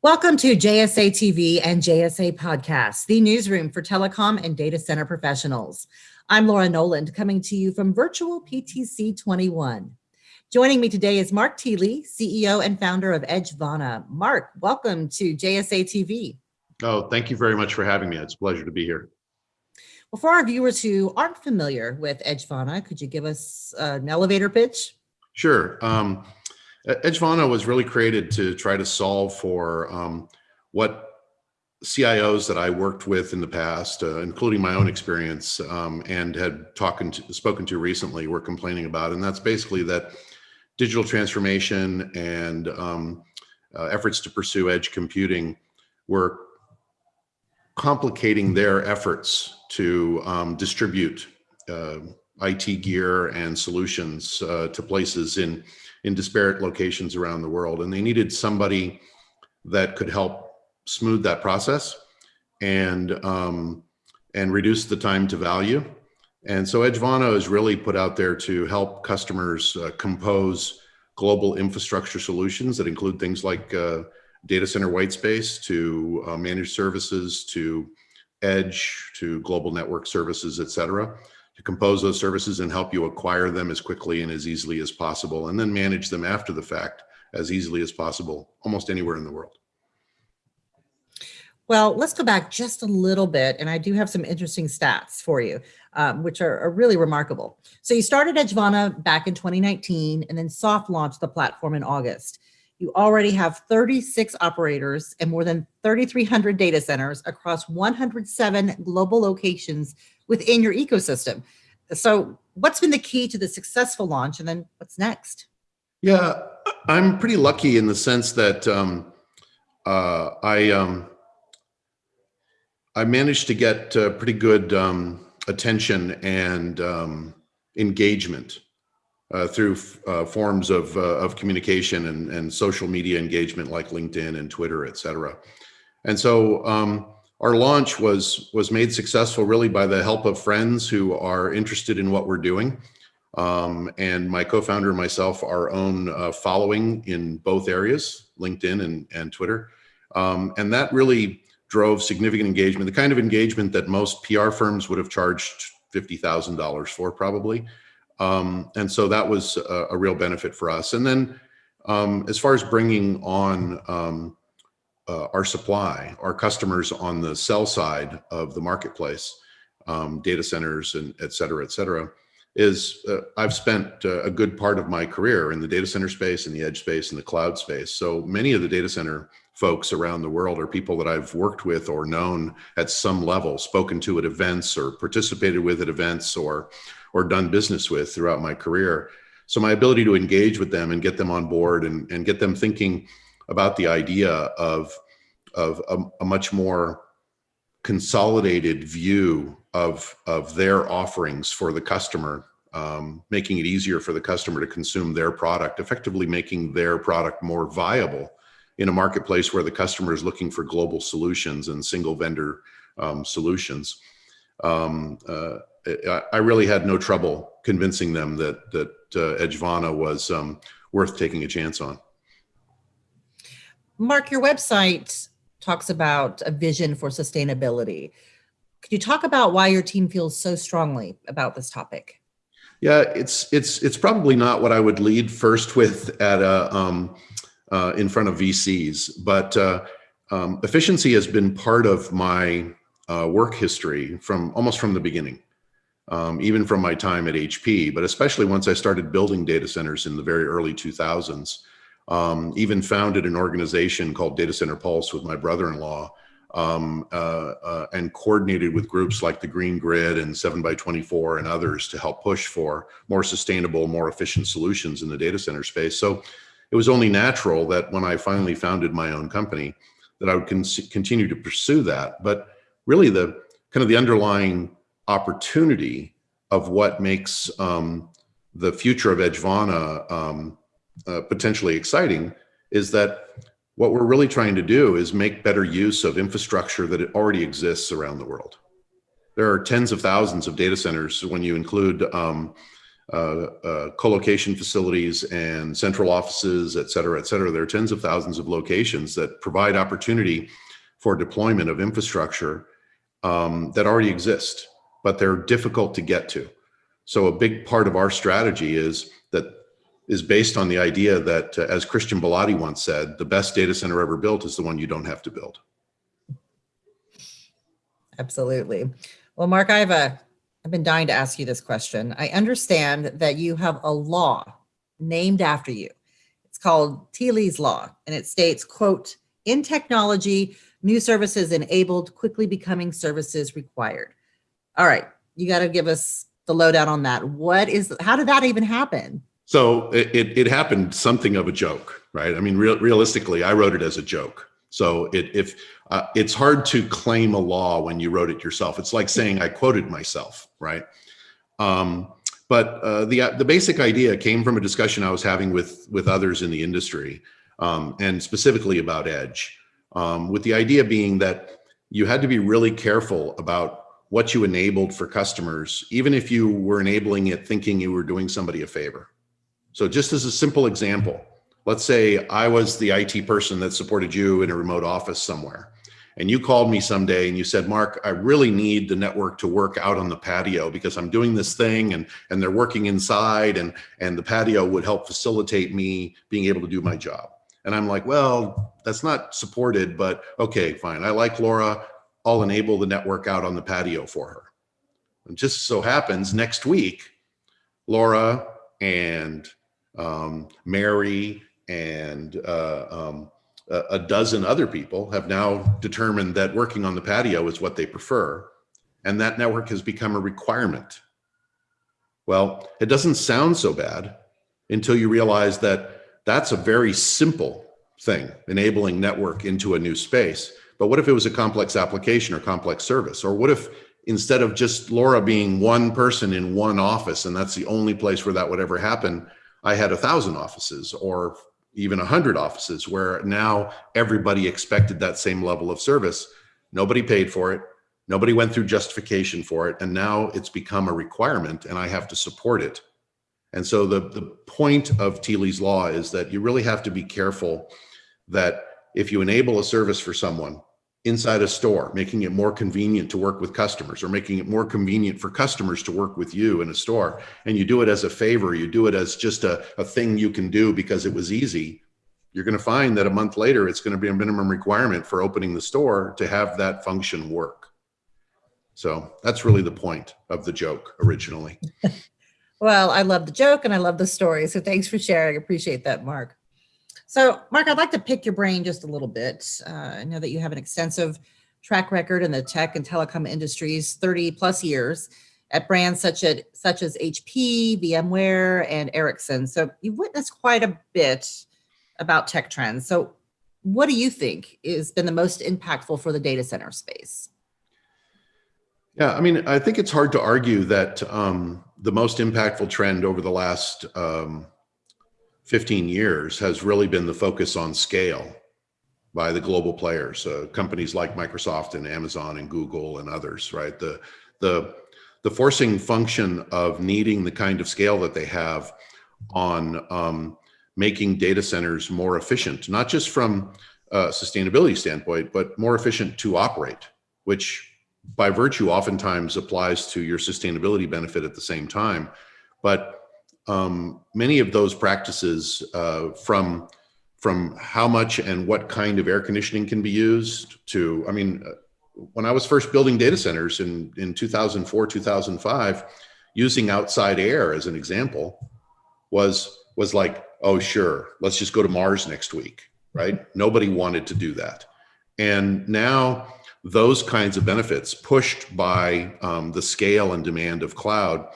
Welcome to JSA TV and JSA Podcast, the newsroom for telecom and data center professionals. I'm Laura Noland coming to you from virtual PTC 21. Joining me today is Mark Thiele, CEO and founder of Edgevana. Mark, welcome to JSA TV. Oh, thank you very much for having me. It's a pleasure to be here. Well, for our viewers who aren't familiar with Edgevana, could you give us an elevator pitch? Sure. Um, Edgevana was really created to try to solve for um, what CIOs that I worked with in the past, uh, including my own experience um, and had spoken to recently, were complaining about. And that's basically that digital transformation and um, uh, efforts to pursue edge computing were complicating their efforts to um, distribute uh, IT gear and solutions uh, to places in in disparate locations around the world. And they needed somebody that could help smooth that process and, um, and reduce the time to value. And so Edgevana is really put out there to help customers uh, compose global infrastructure solutions that include things like uh, data center white space to uh, managed services to edge to global network services, et cetera to compose those services and help you acquire them as quickly and as easily as possible, and then manage them after the fact as easily as possible, almost anywhere in the world. Well, let's go back just a little bit, and I do have some interesting stats for you, um, which are, are, really remarkable. So you started Edgevana back in 2019 and then soft launched the platform in August. You already have 36 operators and more than 3,300 data centers across 107 global locations within your ecosystem. So what's been the key to the successful launch and then what's next? Yeah, I'm pretty lucky in the sense that um, uh, I um, I managed to get uh, pretty good um, attention and um, engagement uh, through uh, forms of, uh, of communication and, and social media engagement like LinkedIn and Twitter, et cetera. And so um, our launch was was made successful really by the help of friends who are interested in what we're doing. Um, and my co-founder and myself, our own uh, following in both areas, LinkedIn and, and Twitter. Um, and that really drove significant engagement, the kind of engagement that most PR firms would have charged $50,000 for probably. Um, and so that was a, a, real benefit for us. And then um, as far as bringing on um, uh, our supply, our customers on the sell side of the marketplace, um, data centers and et cetera, et cetera, is uh, I've spent uh, a good part of my career in the data center space and the edge space and the cloud space. So many of the data center folks around the world are people that I've worked with or known at some level, spoken to at events or participated with at events or, or done business with throughout my career. So my ability to engage with them and get them on board and, and get them thinking about the idea of, of a, a much more consolidated view of, of their offerings for the customer, um, making it easier for the customer to consume their product, effectively making their product more viable in a marketplace where the customer is looking for global solutions and single vendor um, solutions. Um, uh, I, really had no trouble convincing them that, that uh, Edgevana was um, worth taking a chance on. Mark, your website talks about a vision for sustainability. Could you talk about why your team feels so strongly about this topic? Yeah, it's it's it's probably not what I would lead first with at a um, uh, in front of VCs, but uh, um, efficiency has been part of my uh, work history from almost from the beginning, um, even from my time at HP, but especially once I started building data centers in the very early 2000s um, even founded an organization called Data Center Pulse with my brother-in-law um, uh, uh, and coordinated with groups like the Green Grid and 7 by 24 and others to help push for more sustainable, more efficient solutions in the data center space. So it was only natural that when I finally founded my own company that I would con continue to pursue that. But really the kind of the underlying opportunity of what makes um, the future of Edgevana um, uh, potentially exciting is that what we're really trying to do is make better use of infrastructure that already exists around the world. There are tens of thousands of data centers when you include um, uh, uh, co-location facilities and central offices, et cetera, et cetera. There are tens of thousands of locations that provide opportunity for deployment of infrastructure um, that already exist, but they're difficult to get to. So a big part of our strategy is that is based on the idea that, uh, as Christian Belady once said, the best data center ever built is the one you don't have to build. Absolutely. Well, Mark, I have a, I've been dying to ask you this question. I understand that you have a law named after you. It's called Thiele's Law, and it states, quote, in technology, new services enabled, quickly becoming services required. All right, you got to give us the lowdown on that. What is, how did that even happen? So it, it, it happened something of a joke, right? I mean, real, realistically, I wrote it as a joke. So it, if uh, it's hard to claim a law when you wrote it yourself, it's like saying I quoted myself, right? Um, but uh, the the basic idea came from a discussion I was having with with others in the industry, um, and specifically about edge, um, with the idea being that you had to be really careful about what you enabled for customers, even if you were enabling it thinking you were doing somebody a favor. So just as a simple example, let's say I was the IT person that supported you in a remote office somewhere. And you called me someday and you said, Mark, I really need the network to work out on the patio because I'm doing this thing and, and they're working inside and, and the patio would help facilitate me being able to do my job. And I'm like, well, that's not supported, but okay, fine. I like Laura. I'll enable the network out on the patio for her. And just so happens next week, Laura and um, Mary and uh, um, a, a dozen other people have now determined that working on the patio is what they prefer. And that network has become a requirement. Well, it doesn't sound so bad until you realize that that's a very simple thing, enabling network into a new space. But what if it was a complex application or complex service? Or what if instead of just Laura being one person in one office, and that's the only place where that would ever happen, I had a thousand offices or even a hundred offices where now everybody expected that same level of service. Nobody paid for it. Nobody went through justification for it. And now it's become a requirement and I have to support it. And so the, the point of Thiele's law is that you really have to be careful that if you enable a service for someone, inside a store, making it more convenient to work with customers or making it more convenient for customers to work with you in a store. And you do it as a favor, you do it as just a, a thing you can do because it was easy. You're going to find that a month later, it's going to be a minimum requirement for opening the store to have that function work. So that's really the point of the joke originally. well, I love the joke and I love the story. So thanks for sharing. Appreciate that, Mark. So Mark, I'd like to pick your brain just a little bit. Uh, I know that you have an extensive track record in the tech and telecom industries, 30 plus years at brands such as, such as HP, VMware, and Ericsson. So you've witnessed quite a bit about tech trends. So what do you think has been the most impactful for the data center space? Yeah, I mean, I think it's hard to argue that um, the most impactful trend over the last um, 15 years has really been the focus on scale by the global players, uh, companies like Microsoft and Amazon and Google and others, right? The, the, the forcing function of needing the kind of scale that they have on um, making data centers more efficient, not just from a sustainability standpoint, but more efficient to operate, which by virtue oftentimes applies to your sustainability benefit at the same time. But um, many of those practices uh, from from how much and what kind of air conditioning can be used to, I mean, uh, when I was first building data centers in, in 2004, 2005, using outside air as an example was, was like, oh, sure, let's just go to Mars next week, right? Nobody wanted to do that. And now those kinds of benefits pushed by um, the scale and demand of cloud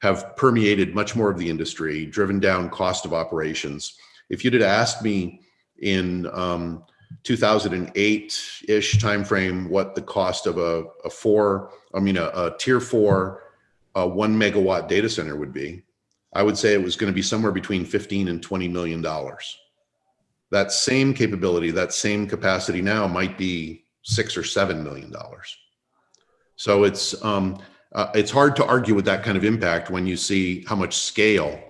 have permeated much more of the industry, driven down cost of operations. If you'd have asked me in um, 2008-ish timeframe what the cost of a, a four, I mean, a, a tier four, a one megawatt data center would be, I would say it was going to be somewhere between 15 and 20 million dollars. That same capability, that same capacity now might be six or seven million dollars. So it's um, uh, it's hard to argue with that kind of impact when you see how much scale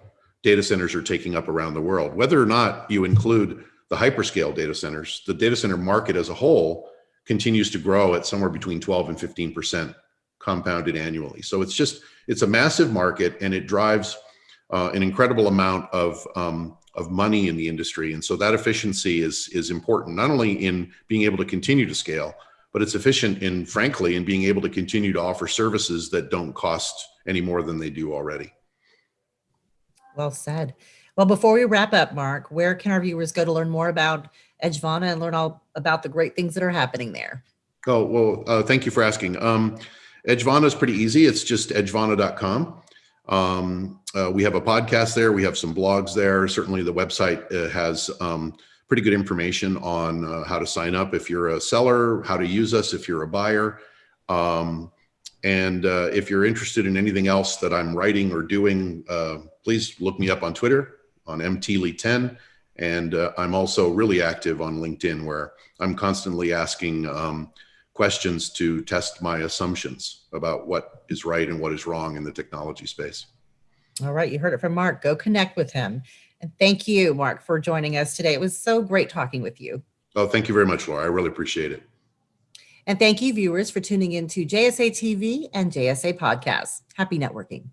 data centers are taking up around the world. Whether or not you include the hyperscale data centers, the data center market as a whole continues to grow at somewhere between 12 and 15% compounded annually. So it's just, it's a massive market and it drives uh, an incredible amount of, um, of money in the industry. And so that efficiency is, is important, not only in being able to continue to scale, but it's efficient in, frankly, in being able to continue to offer services that don't cost any more than they do already. Well said. Well, before we wrap up, Mark, where can our viewers go to learn more about Edgevana and learn all about the great things that are happening there? Oh, well, uh, thank you for asking. Um, Edgevana is pretty easy. It's just edgevana.com. Um, uh, we have a podcast there. We have some blogs there. Certainly the website uh, has um, pretty good information on uh, how to sign up if you're a seller, how to use us if you're a buyer. Um, and uh, if you're interested in anything else that I'm writing or doing, uh, please look me up on Twitter on mthiele10. And uh, I'm also really active on LinkedIn where I'm constantly asking um, questions to test my assumptions about what is right and what is wrong in the technology space. All right, you heard it from Mark. Go connect with him. And thank you, Mark, for joining us today. It was so great talking with you. Oh, thank you very much, Laura. I really appreciate it. And thank you, viewers, for tuning in to JSA TV and JSA Podcasts. Happy networking.